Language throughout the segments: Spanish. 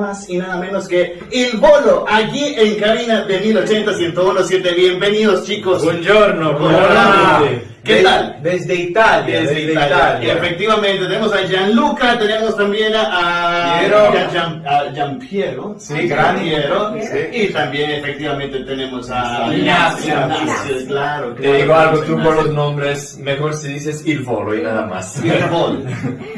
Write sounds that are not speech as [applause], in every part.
más y nada menos que El Bolo, aquí en cabina de 1080 1017. Bienvenidos chicos. Buongiorno, Hola. ¿Qué De- tal? Desde Italia, Desde desde, Italia. Italia. Efectivamente, tenemos a Gianluca, tenemos también a, Piero. a Gian, a Gianpiero. Sí, gran Piero. Sí. Y también efectivamente tenemos a Ignacio. Ignacio, claro. Te digo algo, tú por los nombres, mejor si dices il volo y nada más. Bolo.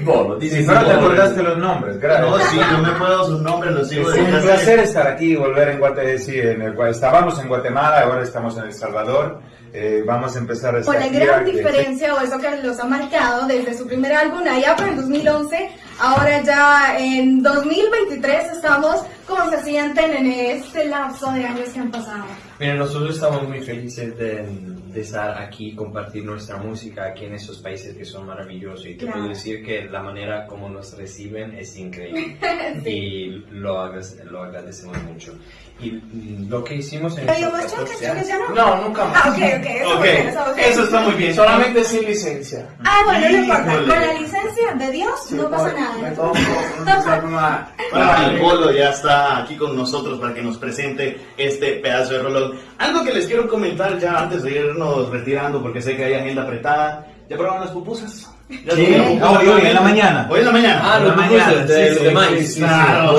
Volo, [laughs] Sí, dices pero il te volo. acordaste los nombres, gracias. No, sí, no me puedo sus nombres, los sigo Es desde un placer estar aquí y volver en Guatemala. Sí, en el, estábamos en Guatemala, ahora estamos en El Salvador. Eh, vamos a empezar esta gira diferencia o eso que los ha marcado desde su primer álbum allá por el 2011, ahora ya en 2023 estamos, ¿cómo se sienten en este lapso de años que han pasado? Miren, nosotros estamos muy felices de, de estar aquí, compartir nuestra música aquí en esos países que son maravillosos. Y te Claro. puedo decir que la manera como nos reciben es increíble. [laughs] Y lo, lo agradecemos mucho. Y mm, lo que hicimos en ¿Pero 14 años- choques ya no? No, nunca más. Ah, ok, ok, eso, Ok, muy bien, eso, ok. eso está muy bien. Solamente sin licencia. Ah, bueno, no importa, con la licencia de Dios no pasa Me tomo [laughs] un Bueno, el Bolo ya está aquí con nosotros para que nos presente este pedazo de rolón. Algo que les quiero comentar ya antes de irnos retirando, porque sé que hay agenda apretada. ¿Ya probaron las pupusas? ¿Ya Sí, comieron pupusas hoy, hoy, en la mañana. Hoy en la mañana. Ah, En la mañana, sí, sí, sí, sí, sí. Claro.